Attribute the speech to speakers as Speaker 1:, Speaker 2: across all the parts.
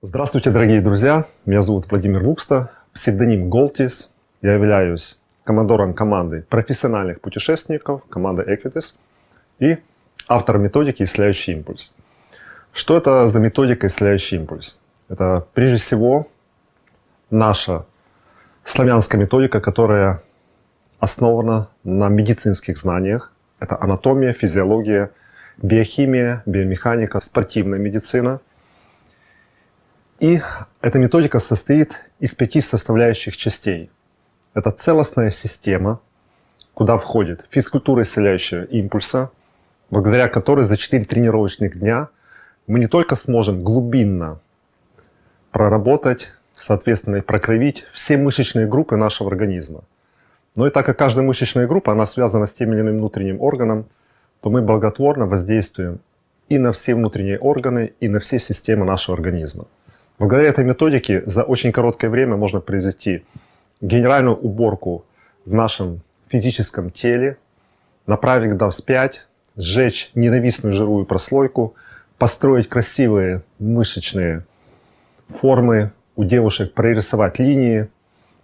Speaker 1: Здравствуйте, дорогие друзья! Меня зовут Владимир Вукста, псевдоним Голтис. Я являюсь командором команды профессиональных путешественников, команды Equitis, и автором методики «Исцеляющий импульс». Что это за методика «Исцеляющий импульс»? Это прежде всего наша славянская методика, которая основана на медицинских знаниях. Это анатомия, физиология, биохимия, биомеханика, спортивная медицина – и эта методика состоит из пяти составляющих частей. Это целостная система, куда входит физкультура исцеляющего импульса, благодаря которой за 4 тренировочных дня мы не только сможем глубинно проработать, соответственно, и прокровить все мышечные группы нашего организма. Но и так как каждая мышечная группа, она связана с тем или иным внутренним органом, то мы благотворно воздействуем и на все внутренние органы, и на все системы нашего организма. Благодаря этой методике за очень короткое время можно произвести генеральную уборку в нашем физическом теле, направить гда вспять, сжечь ненавистную жировую прослойку, построить красивые мышечные формы у девушек, прорисовать линии,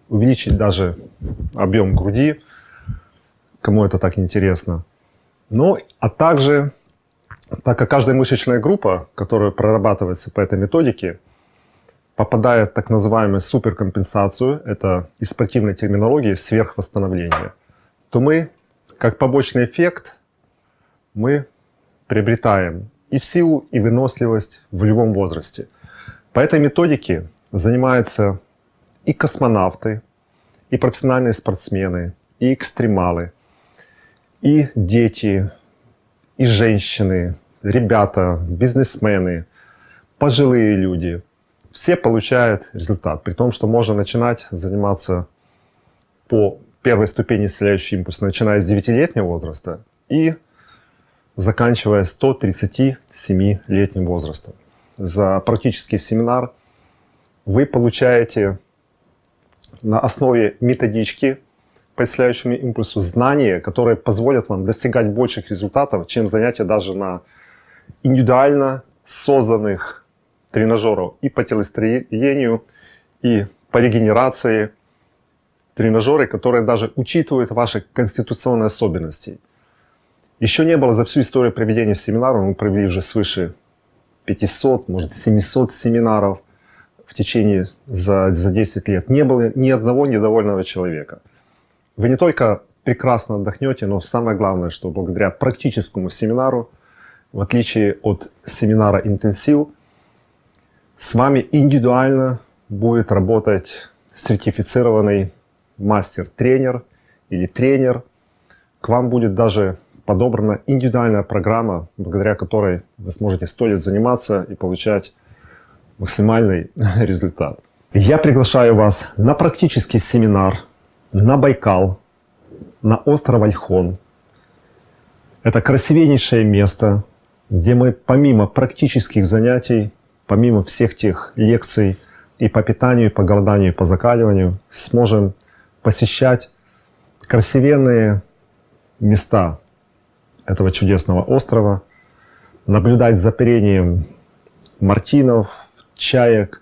Speaker 1: увеличить даже объем груди, кому это так интересно. Ну, а также, так как каждая мышечная группа, которая прорабатывается по этой методике, попадает в так называемую суперкомпенсацию, это из спортивной терминологии сверхвосстановление, то мы, как побочный эффект, мы приобретаем и силу, и выносливость в любом возрасте. По этой методике занимаются и космонавты, и профессиональные спортсмены, и экстремалы, и дети, и женщины, ребята, бизнесмены, пожилые люди – все получают результат, при том, что можно начинать заниматься по первой ступени исцеляющий импульс, начиная с 9-летнего возраста и заканчивая 137-летним возрастом. За практический семинар вы получаете на основе методички по исцеляющему импульсу знания, которые позволят вам достигать больших результатов, чем занятия даже на индивидуально созданных тренажеров и по телостроению, и по регенерации. Тренажеры, которые даже учитывают ваши конституционные особенности. Еще не было за всю историю проведения семинаров, мы провели уже свыше 500, может 700 семинаров в течение за, за 10 лет. Не было ни одного недовольного человека. Вы не только прекрасно отдохнете, но самое главное, что благодаря практическому семинару, в отличие от семинара интенсив, с вами индивидуально будет работать сертифицированный мастер-тренер или тренер. К вам будет даже подобрана индивидуальная программа, благодаря которой вы сможете сто лет заниматься и получать максимальный результат. Я приглашаю вас на практический семинар на Байкал, на остров Альхон. Это красивейшее место, где мы помимо практических занятий помимо всех тех лекций и по питанию, и по голоданию, и по закаливанию, сможем посещать красивенные места этого чудесного острова, наблюдать за перением мартинов, чаек,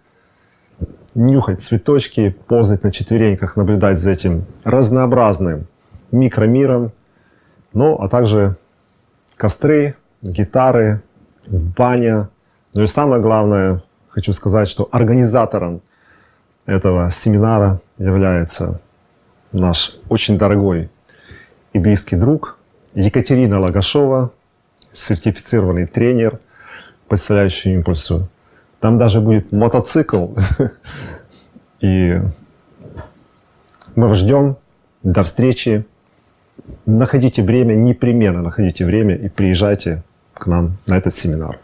Speaker 1: нюхать цветочки, ползать на четвереньках, наблюдать за этим разнообразным микромиром, ну а также костры, гитары, баня, ну и самое главное, хочу сказать, что организатором этого семинара является наш очень дорогой и близкий друг Екатерина Лагашова, сертифицированный тренер исцеляющему импульсу. Там даже будет мотоцикл. И мы вас ждем. До встречи. Находите время, непременно находите время и приезжайте к нам на этот семинар.